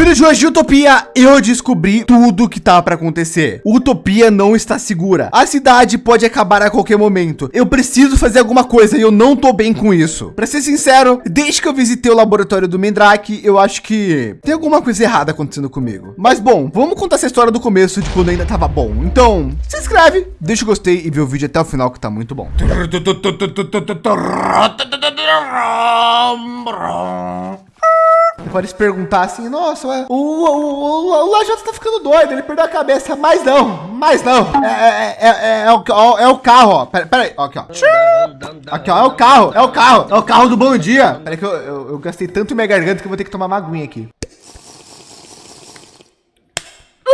vídeo de hoje de Utopia, eu descobri tudo que tá para acontecer. Utopia não está segura. A cidade pode acabar a qualquer momento. Eu preciso fazer alguma coisa e eu não tô bem com isso. Para ser sincero, desde que eu visitei o laboratório do Mendrake, eu acho que tem alguma coisa errada acontecendo comigo. Mas bom, vamos contar essa história do começo de quando ainda tava bom. Então, se inscreve, deixa o gostei e vê o vídeo até o final que tá muito bom. Pode se perguntar assim, nossa, ué, o, o, o, o Lajota tá ficando doido, ele perdeu a cabeça, mas não, mas não, é, é, é, é, é o, é o carro, ó, pera, pera aí, ó, aqui, ó, aqui, ó, é o carro, é o carro, é o carro do Bom Dia, pera aí que eu, eu, eu gastei tanto minha garganta que eu vou ter que tomar uma aguinha aqui.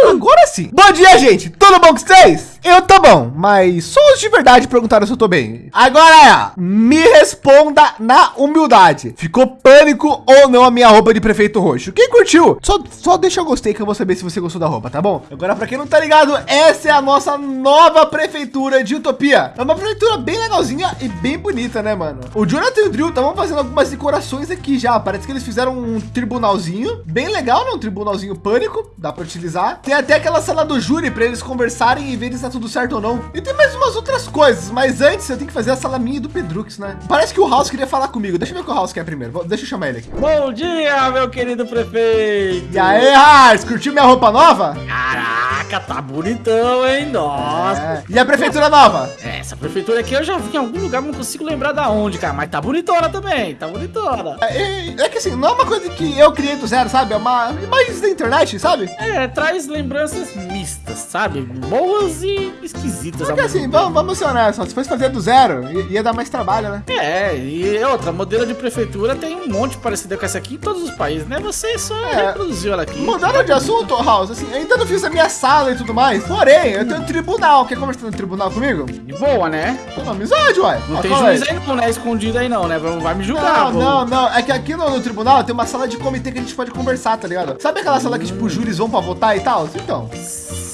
Agora sim. Bom dia, gente. Tudo bom com vocês? Eu tô bom, mas só os de verdade perguntaram se eu tô bem. Agora é, me responda na humildade. Ficou pânico ou não a minha roupa de prefeito roxo? Quem curtiu? Só, só deixa eu gostei que eu vou saber se você gostou da roupa, tá bom? Agora, para quem não tá ligado, essa é a nossa nova prefeitura de Utopia. É uma prefeitura bem legalzinha e bem bonita, né, mano? O Jonathan e o Drill estavam fazendo algumas decorações aqui já. Parece que eles fizeram um tribunalzinho bem legal, né? Um tribunalzinho pânico, dá para utilizar. Tem até aquela sala do júri para eles conversarem e verem se tá tudo certo ou não. E tem mais umas outras coisas, mas antes eu tenho que fazer a sala minha do Pedrux, né? Parece que o House queria falar comigo. Deixa eu ver o que o House quer primeiro. Deixa eu chamar ele aqui. Bom dia, meu querido prefeito. E aí, House, curtiu minha roupa nova? Caraca, tá bonitão, hein? Nossa. É. E a prefeitura nova? É, essa prefeitura aqui eu já vi em algum lugar, não consigo lembrar da onde, cara. Mas tá bonitona também, tá bonitona. É, é, é que assim, não é uma coisa que eu criei do zero, sabe? É uma imagem da internet, sabe? É, traz lembranças Mist. Mistas, sabe? Boas e esquisitas. Porque assim, vamos, vamos ser honestos, se fosse fazer do zero, ia dar mais trabalho, né? É, e outra, modelo de prefeitura tem um monte parecido com essa aqui em todos os países, né? Você só é. reproduziu ela aqui. Mudando de assunto, House, assim, ainda não fiz a minha sala e tudo mais, porém, eu tenho um tribunal. Quer conversar no tribunal comigo? De boa, né? Tô amizade, uai. Não ah, tem juiz aí não, né? Escondido aí não, né? Vai me julgar, Não, pô. não, não. É que aqui no, no, tribunal tem uma sala de comitê que a gente pode conversar, tá ligado? Sabe aquela sala que, tipo, os júris vão pra votar e tal? Então.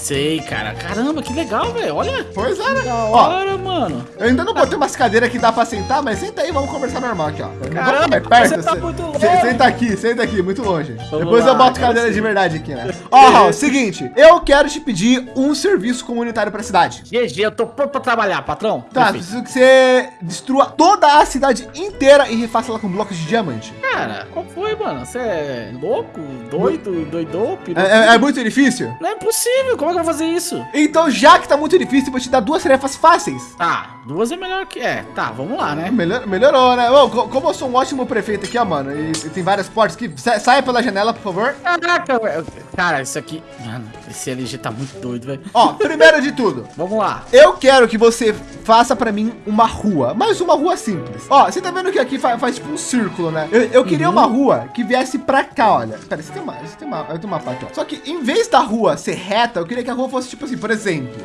Sei, cara. Caramba, que legal, velho. Olha. Pois é, né? Da hora, ó, mano. Eu ainda não botei umas cadeiras que dá pra sentar, mas senta aí, vamos conversar normal aqui, ó. Caramba, perto. Você tá muito longe. Senta aqui, senta aqui, muito longe. Vamos Depois lá, eu boto cadeira sim. de verdade aqui, né? Ó, Raul, seguinte, eu quero te pedir um serviço comunitário pra cidade. GG, eu tô pronto pra trabalhar, patrão. Tá, Perfeito. preciso que você destrua toda a cidade inteira e refaça ela com blocos de diamante. Cara, qual foi, mano? Você é louco, doido, doidou, é, é, é muito difícil? Não é possível, como é que eu vou fazer isso? Então, já que tá muito difícil, vou te dar duas tarefas fáceis. Tá, duas é melhor que... É, tá, vamos lá, né? Melhor, melhorou, né? Ô, como eu sou um ótimo prefeito aqui, ó, mano, e, e tem várias portas aqui, saia pela janela, por favor. Caraca, cara, isso aqui... Mano, esse LG tá muito doido, velho. Ó, primeiro de tudo. vamos lá. Eu quero que você faça pra mim uma rua, mas uma rua simples. Ó, você tá vendo que aqui faz, faz tipo um círculo, né? Eu, eu queria uhum. uma rua que viesse pra cá, olha. Pera, você tem uma, você tem uma, eu tenho uma parte, ó. Só que em vez da rua ser reta, eu queria que a rua fosse tipo assim, por exemplo.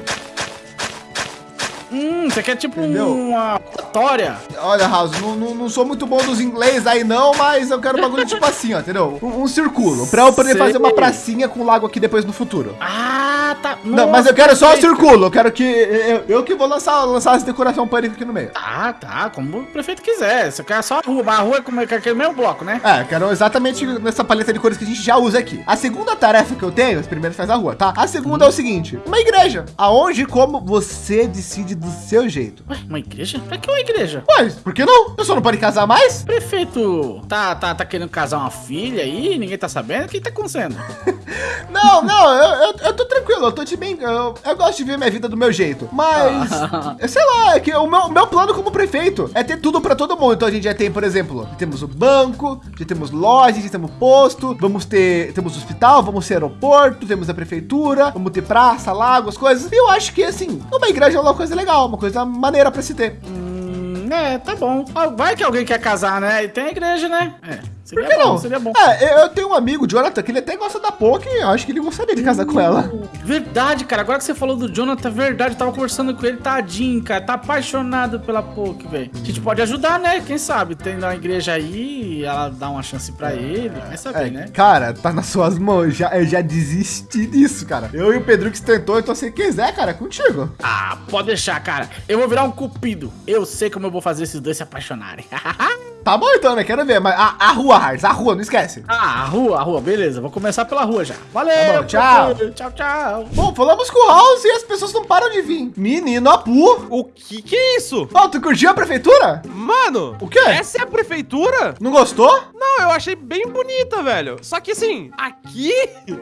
Hum, você quer tipo Entendeu? uma história? Olha, House, não, não, não, sou muito bom dos inglês aí não, mas eu quero um bagulho tipo assim, ó, entendeu? Um, um círculo, pra eu poder Sei. fazer uma pracinha com lago aqui depois no futuro. Ah, tá. Nossa, não, mas eu quero só o círculo, eu quero que... Eu, eu que vou lançar, lançar essa decoração pânico aqui no meio. Ah, tá, como o prefeito quiser. Você quer só a rua, a rua é como é aquele mesmo bloco, né? É, quero exatamente nessa paleta de cores que a gente já usa aqui. A segunda tarefa que eu tenho, primeiro faz a rua, tá? A segunda hum. é o seguinte, uma igreja, aonde e como você decide do seu jeito. Ué, uma igreja? Pra que uma igreja? Ué, por que não? Eu só não pode casar mais? Prefeito, tá, tá, tá querendo casar uma filha aí? Ninguém tá sabendo? O que tá acontecendo? não, não, eu, eu, eu, tô tranquilo, eu tô de bem. Eu, eu, gosto de ver minha vida do meu jeito. Mas, sei lá, é que o meu, meu plano como prefeito é ter tudo pra todo mundo. Então a gente já tem, por exemplo, temos o banco, já temos lojas, já temos posto, vamos ter, temos hospital, vamos ter aeroporto, temos a prefeitura, vamos ter praça, lago, as coisas. E eu acho que, assim, uma igreja é uma coisa legal, uma coisa maneira para se ter. Hum, é, tá bom. Vai que alguém quer casar, né? E tem a igreja, né? É. Seria Por que bom, não? Seria bom. É, eu tenho um amigo, Jonathan, que ele até gosta da Poké. Eu acho que ele gostaria de casar com ela. Verdade, cara. Agora que você falou do Jonathan, verdade. Eu tava conversando com ele, tadinho, cara. Tá apaixonado pela Poké, velho. A gente pode ajudar, né? Quem sabe? Tem uma igreja aí, ela dá uma chance pra ele. Vai saber, é, né? Cara, tá nas suas mãos. Já, eu já desisti disso, cara. Eu e o Pedro que tentou, então se quiser, cara, contigo. Ah, pode deixar, cara. Eu vou virar um cupido. Eu sei como eu vou fazer esses dois se apaixonarem. Tá bom então, né? Quero ver. Mas a, a rua, Harz, a rua, não esquece. Ah, a rua, a rua, beleza. Vou começar pela rua já. Valeu, Tá bom, tchau. Tchau, tchau. Bom, falamos com o House e as pessoas não param de vir. Menino Apu. O que que é isso? Ó, tu curtiu a prefeitura? Mano, O quê? Essa é a prefeitura? Não gostou? Não, eu achei bem bonita, velho. Só que assim, aqui...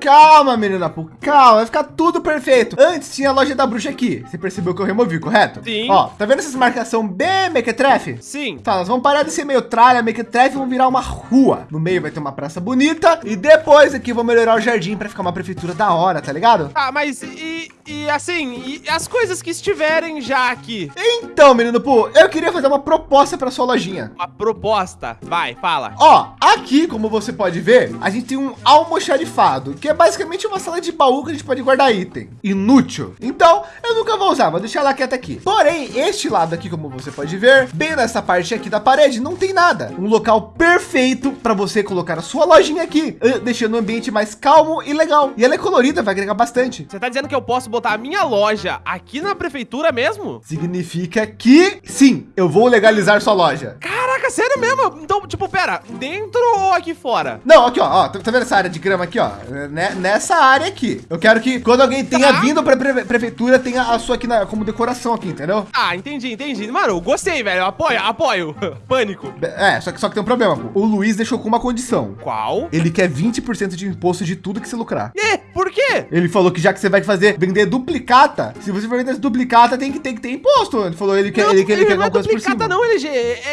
Calma, menino Apu, calma, vai ficar tudo perfeito. Antes tinha a loja da bruxa aqui. Você percebeu que eu removi, correto? Sim. Ó, tá vendo essas marcação bem mequetrefe? Sim. Tá, nós vamos parar de ser meio tralha, mequetrefe e vamos virar uma rua. No meio vai ter uma praça bonita e depois aqui vou melhorar o jardim para ficar uma prefeitura da hora, tá ligado? Ah, mas e, e assim, e as coisas que estiverem já aqui? Então, menino Pu, eu queria fazer uma proposta para sua lojinha. Uma proposta. Vai, fala. Ó, aqui, como você pode ver, a gente tem um almoxarifado, que é basicamente uma sala de baú que a gente pode guardar item. Inútil. Então, eu nunca vou usar, vou deixar ela quieta aqui. Porém, este lado aqui, como você pode ver, bem nessa parte aqui da parede, não tem nada. Um local perfeito para você colocar a sua lojinha aqui, eh, deixando o ambiente mais calmo e legal. E ela é colorida, vai agregar bastante. Você tá dizendo que eu posso botar a minha loja aqui na prefeitura mesmo? Significa que, sim, eu vou legalizar sua loja. Caraca, sério mesmo? Então, tipo, pera, dentro ou aqui fora? Não, aqui, ó, ó, tá tá vendo essa área de grama aqui, ó? Né- Nessa área aqui. Eu quero que quando alguém tenha Tá. vindo pra pre- prefeitura, tenha a sua aqui na- como decoração aqui, entendeu? Ah, entendi, entendi. Mano, gostei, velho. Apoio, apoio. Pânico. É, só que, só que tem um problema. pô. O Luiz deixou com uma condição. Qual? Ele quer 20% de imposto de tudo que você lucrar. E, por quê? Ele falou que já que você vai fazer vender duplicata, se você for vender duplicata, tem que, tem que ter imposto. Ele falou ele quer, não, ele quer, ele quer não é alguma coisa por duplicata cima. não, LG.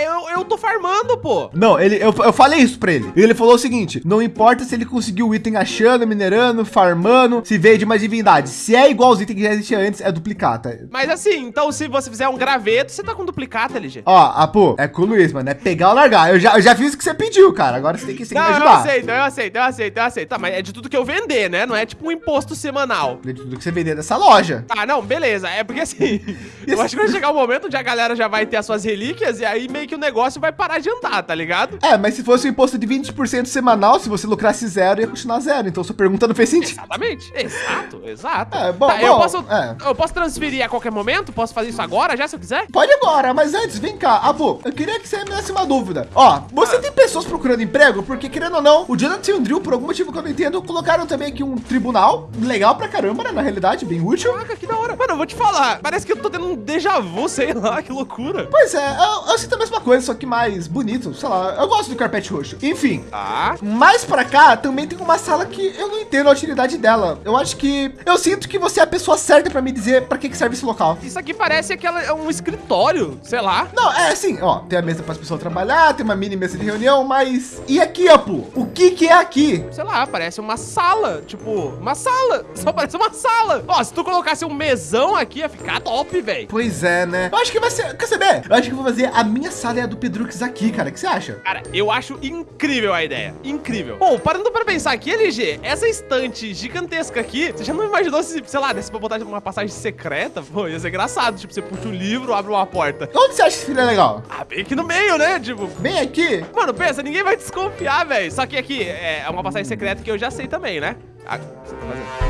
Eu, eu tô farmando, pô. Não, ele, eu, eu falei isso pra ele. Ele falou o seguinte: não importa se ele conseguiu o item achando, minerando, farmando, se veio de uma divindade. Se é igual aos itens que já existia antes, é duplicata. Mas assim, então se você fizer um graveto, você tá com duplicata, LG. Ó, Apo, é com o Luiz, mano. É pegar ou largar. Eu já, eu já fiz o que você pediu, cara. Agora você tem que, você tem que me Não, eu ajudar. aceito, eu aceito, eu aceito, eu aceito. Tá, mas é de tudo que eu vender, né? Não é tipo um imposto semanal. De tudo que você vender dessa loja. Tá, não, beleza. É porque assim, eu acho que vai chegar um momento onde a galera já vai ter as suas relíquias e aí meio que o negócio vai parar de andar, tá ligado? É, mas se fosse um imposto de 20% semanal, se você lucrasse zero, ia continuar zero. Então sua pergunta não fez sentido. Exatamente, exato, exato. É, bom, Tá, eu bom, posso, é. eu posso transferir a qualquer momento? Posso fazer isso agora, já, se eu quiser? Pode agora, mas antes, vem cá, Apo, eu queria que você me desse uma dúvida. Ó, você tem pessoas procurando emprego? Porque, querendo ou não, o Jonathan e o Drill, por algum motivo que eu não entendo, colocaram também aqui um tribunal, legal pra caramba, né, na realidade, bem útil. Caraca, que da hora. Mano, eu vou te falar, parece que eu tô tendo um déjà vu, sei lá, que loucura. Pois é, eu, eu sinto a mesma coisa, só que mais bonito, sei lá, eu gosto do carpete roxo. Enfim, Tá. mais pra cá, também tem uma sala que eu não entendo a utilidade dela. Eu acho que, eu sinto que você é a pessoa certa pra me dizer pra que, que serve esse local. Isso aqui parece aquela, é um escritório, sei lá. Não, é assim, ó, tem a mesa para as pessoas trabalhar, tem uma mini mesa de reunião, mas e aqui, Apu? O que que é aqui? Sei lá, parece uma sala, tipo, uma sala. Só parece uma sala. Ó, se tu colocasse um mesão aqui, ia ficar top, velho. Pois é, né? Eu acho que vai ser, quer saber? Eu acho que vou fazer a minha sala e a do Pedrux aqui, cara. O que você acha? Cara, eu acho incrível a ideia. Incrível. Bom, parando pra pensar aqui, LG, essa estante gigantesca aqui, você já não imaginou se, sei lá, desse pra botar uma passagem secreta? Pô, ia ser engraçado. Tipo, você puxa o livro, abre uma porta. Onde você acha que seria legal? Ah, bem aqui no meio, né? Tipo, Bem aqui? mano, pensa, ninguém vai desconfiar, velho. Só que aqui é uma passagem secreta que eu já sei também, né? Ah, você tá fazendo?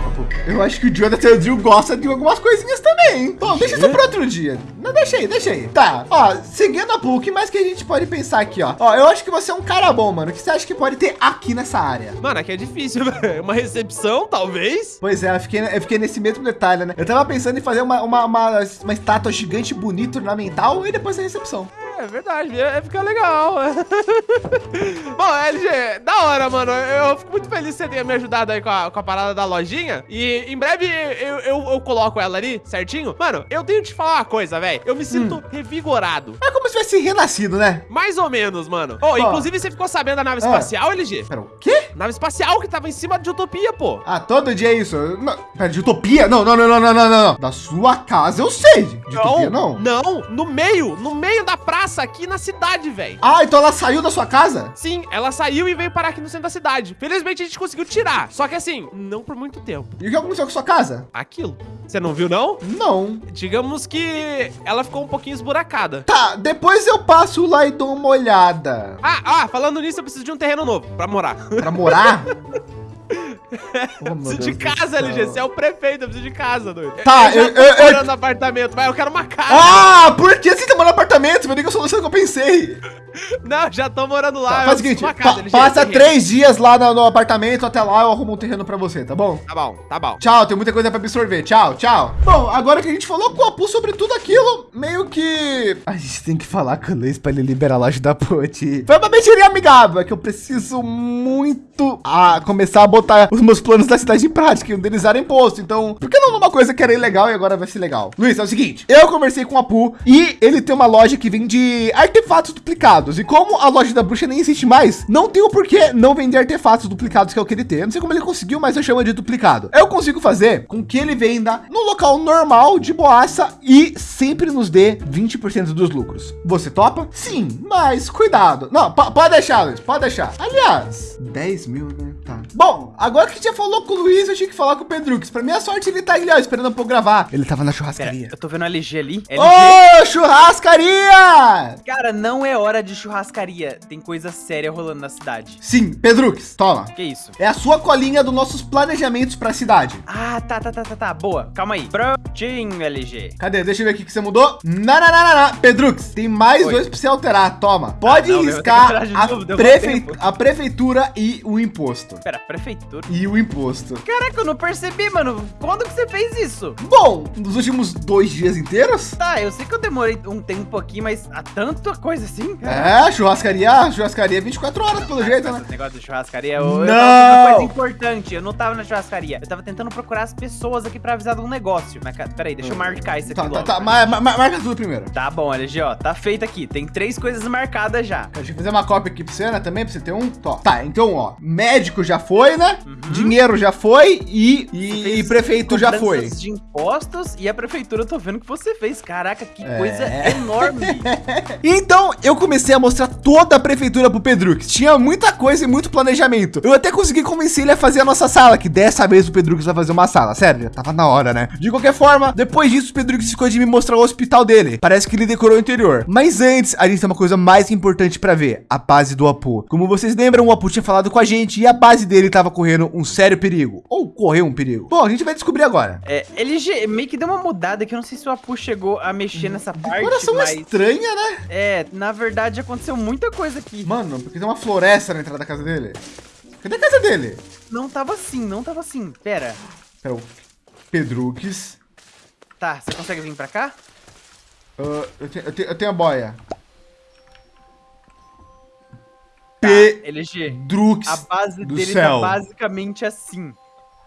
Eu acho que o Jonathan e o Jill gostam de algumas coisinhas também. hein? Bom, deixa isso para outro dia. Não, deixa aí, deixa aí. Tá, ó, seguindo a Pu, o que mais que a gente pode pensar aqui, ó? Ó, eu acho que você é um cara bom, mano. O que você acha que pode ter aqui nessa área? Mano, aqui é difícil, velho. Uma recepção, talvez? Pois é, eu fiquei, eu fiquei nesse mesmo detalhe, né? Eu tava pensando em fazer uma, uma, uma, uma estátua gigante, bonita, ornamental e depois a recepção. É verdade, é, é ficar legal. Bom, LG, da hora, mano. Eu, fico muito feliz que você tenha me ajudado aí com a, com a parada da lojinha. E em breve eu, eu, eu coloco ela ali, certinho. Mano, eu tenho que te falar uma coisa, velho. Eu me sinto revigorado. É como se tivesse renascido, né? Mais ou menos, mano. Oh, inclusive, você ficou sabendo da nave Ah. espacial, LG? Pera, o quê? Nave espacial que tava em cima de Utopia, pô. Ah, todo dia é isso. Não, pera, de utopia? Não, não, não, não, não, não, não. Da sua casa eu sei. De utopia, não. Não, no meio, no meio da praça, aqui na cidade, velho. Ah, então ela saiu da sua casa? Sim, ela saiu e veio parar aqui no centro da cidade. Felizmente a gente conseguiu tirar. Só que assim, não por muito tempo. E o que aconteceu com sua casa? Aquilo. Você não viu, não? Não. Digamos que ela ficou um pouquinho esburacada. Tá, depois eu passo lá e dou uma olhada. Ah, ah, falando nisso, eu preciso de um terreno novo pra morar. Pra morar? Oh, meu preciso de Deus do casa. LG. Você é o prefeito, eu preciso de casa, doido. Tá, eu, eu- eu- tô eu- morando no apartamento, mas eu quero uma casa. Ah, por que você tá morando no apartamento? Foi nem que a solução que eu pensei. Não, já tô morando lá. Tá, faz o seguinte, casa, pa- passa três dias lá no, no apartamento, até lá eu arrumo um terreno pra você, tá bom? Tá bom, tá bom. Tchau, tem muita coisa pra absorver. Tchau, tchau. Bom, agora que a gente falou com o Apu sobre tudo aquilo, meio que... A gente tem que falar com o Luiz pra ele liberar a loja da Ponte. Foi uma mentirinha amigável, é que eu preciso muito a começar a botar os meus planos da cidade em prática, e um deles era imposto. Então, por que não numa coisa que era ilegal e agora vai ser legal? Luiz, é o seguinte, eu conversei com o Apu e ele tem uma loja que vende artefatos duplicados. E como a loja da bruxa nem existe mais, não tem o porquê não vender artefatos duplicados que é o que ele tem. Eu não sei como ele conseguiu, mas eu chamo de duplicado. Eu consigo fazer com que ele venda no local normal de boaça e sempre nos dê 20% dos lucros. Você topa? Sim, mas cuidado. Não, po- pode deixar, Luiz, pode deixar. Aliás, 10 mil, né? Tá. Bom, agora que a gente já falou com o Luiz, eu tinha que falar com o Pedrux. Pra minha sorte, ele tá ali, ó, esperando um pouco gravar. Ele tava na Pera, churrascaria. eu tô vendo a LG ali. Ô, churrascaria! cara, não é hora de churrascaria. Tem coisa séria rolando na cidade. Sim, Pedrux, toma. Que isso? É a sua colinha dos nossos planejamentos pra cidade. Ah, tá, tá, tá, tá, tá. Boa. Calma aí. Prontinho, LG. Cadê? Deixa eu ver aqui que você mudou. Não, não, não, não, não. Pedrux, tem mais Oi. dois pra você alterar. Toma. Pode não, eu vou ter que riscar de a, novo, prefe- a prefeitura e o imposto. Pera, prefeitura. E o imposto. Caraca, eu não percebi, mano. Quando que você fez isso? Bom, nos últimos dois dias inteiros? Tá, eu sei que eu demorei um tempo aqui, mas há tanta coisa assim? É, churrascaria, churrascaria 24 horas, pelo jeito, né? Esse negócio de churrascaria, eu, eu Não! tava fazendo uma coisa importante. Eu não tava na churrascaria. Eu tava tentando procurar as pessoas aqui pra avisar de um negócio. Mas, peraí, deixa eu marcar isso aqui Tá, tá, logo. tá. ma- ma- ma- marca tudo primeiro. Tá bom, LG, ó. Tá feito aqui. Tem três coisas marcadas já. Deixa eu fazer uma cópia aqui pra você, né? Também, pra você ter um. Tó. Tá, então, ó. Médico já foi, né? Uhum. Dinheiro já foi e, e, e prefeito já foi. de impostos e a prefeitura eu tô vendo que você fez. Caraca, que É. coisa enorme. Então eu comecei a mostrar toda a prefeitura pro Pedrux. Tinha muita coisa e muito planejamento. Eu até consegui convencer ele a fazer a nossa sala, que dessa vez o Pedrux vai fazer uma sala. Sério, já tava na hora, né? De qualquer forma, depois disso o Pedrux ficou de me mostrar o hospital dele. Parece que ele decorou o interior. Mas antes, a gente tem uma coisa mais importante pra ver: a base do Apu. Como vocês lembram, o Apu tinha falado com a gente e a base dele tava correndo um sério perigo. Ou correu um perigo. Bom, a gente vai descobrir agora. É, LG meio que deu uma mudada que eu não sei se o Apu chegou a mexer nessa parte, Decoração mas... estranha, né? É, na verdade aconteceu muita coisa aqui. Mano, porque tem uma floresta na entrada da casa dele. Cadê a casa dele? Não tava assim, não tava assim. Pera. É o Pedrux. Tá, você consegue vir pra cá? Ah, eu, tenho, eu, tenho, eu tenho a boia. Tá, Pedrux LG. A base do dele céu. tá basicamente assim.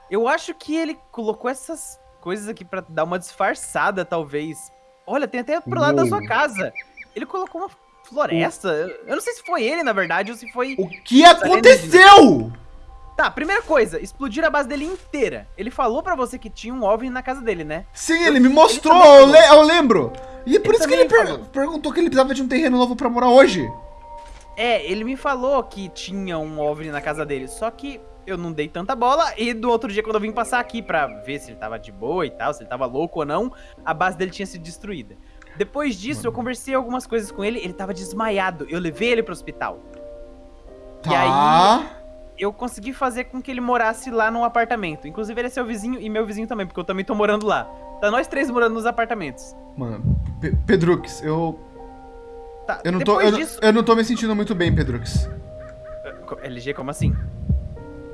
Eu acho que ele colocou essas coisas aqui pra dar uma disfarçada, talvez. Olha, tem até pro lado da sua Uou. casa. Ele colocou uma floresta. Eu não sei se foi ele, na verdade, ou se foi... O que aconteceu? Tá, primeira coisa, explodir a base dele inteira. Ele falou pra você que tinha um OVNI na casa dele, né? Sim, ele me mostrou, também eu, le- eu lembro. E é por Ele isso que ele per- falou. perguntou que ele precisava de um terreno novo pra morar hoje. É, ele me falou que tinha um OVNI na casa dele, só que eu não dei tanta bola. E do outro dia, quando eu vim passar aqui pra ver se ele tava de boa e tal, se ele tava louco ou não, a base dele tinha sido destruída. Depois disso, eu conversei algumas coisas com ele, ele tava desmaiado. Eu levei ele pro hospital. Tá. E aí- Eu consegui fazer com que ele morasse lá num apartamento. Inclusive, ele é seu vizinho e meu vizinho também, porque eu também tô morando lá. Tá nós três morando nos apartamentos. Mano, Pe- Pedrux, eu. Tá, Eu não, tô, eu, disso... eu não tô me sentindo muito bem, Pedrux. LG, como assim?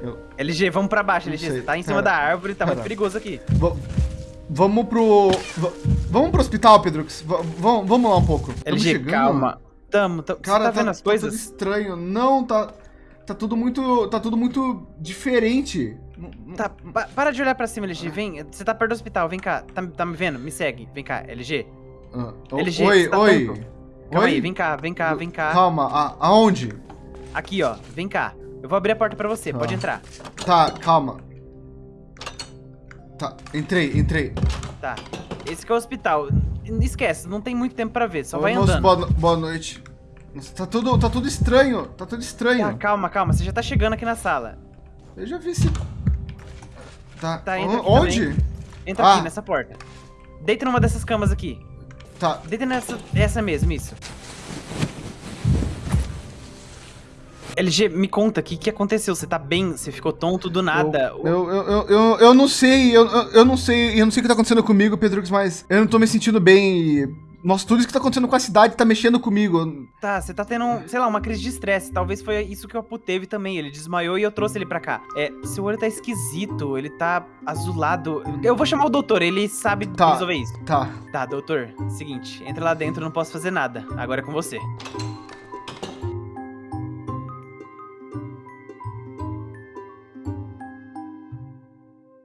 Eu- LG, vamos pra baixo, Não LG. sei, Você tá em cima pera, da árvore, tá muito pera. perigoso aqui. Va- vamos pro. va- vamos pro hospital, Pedrux. Va- vamos, vamos lá um pouco. LG, chegando. calma. Tamo, tamo. Cara, você tá vendo as tudo coisas? estranho. Não, tá. Tá tudo muito. Tá tudo muito diferente. Tá, pa- para de olhar pra cima, LG. Vem, você tá perto do hospital, vem cá. Tá, tá me vendo? Me segue. Vem cá, LG. Ah, o- LG, oi, tá oi. tonto. Calma Oi? aí, vem cá, vem cá, vem cá. Calma, a- aonde? Aqui, ó. Vem cá. Eu vou abrir a porta pra você, Tá. pode entrar. Tá, calma. Tá, entrei, entrei. Tá. Esse que é o hospital. Esquece, não tem muito tempo pra ver, só Ô, vai moço, andando. boa, boa noite. Nossa, tá tudo, tá tudo estranho. Tá tudo Tá, estranho. calma, calma, você já tá chegando aqui na sala. Eu já vi esse. Tá, Tá, entra onde? Entra Ah. aqui nessa porta. Deita numa dessas camas aqui. Tá, Deita nessa essa mesmo, isso. LG, me conta, o que, que aconteceu? Você tá bem? Você ficou tonto do nada? Eu, eu, eu, eu, eu, não sei, eu, eu, não sei, eu não sei o que tá acontecendo comigo, Pedrux, mas eu não tô me sentindo bem e Nossa, tudo isso que tá acontecendo com a cidade tá mexendo comigo. Tá, você tá tendo, sei lá, uma crise de estresse. Talvez foi isso que o Apu teve também. Ele desmaiou e eu trouxe ele pra cá. É, seu olho tá esquisito, ele tá azulado. Eu vou chamar o doutor, ele sabe Tá. resolver isso. Tá. Tá, doutor, seguinte, entra lá dentro, não posso fazer nada. Agora é com você.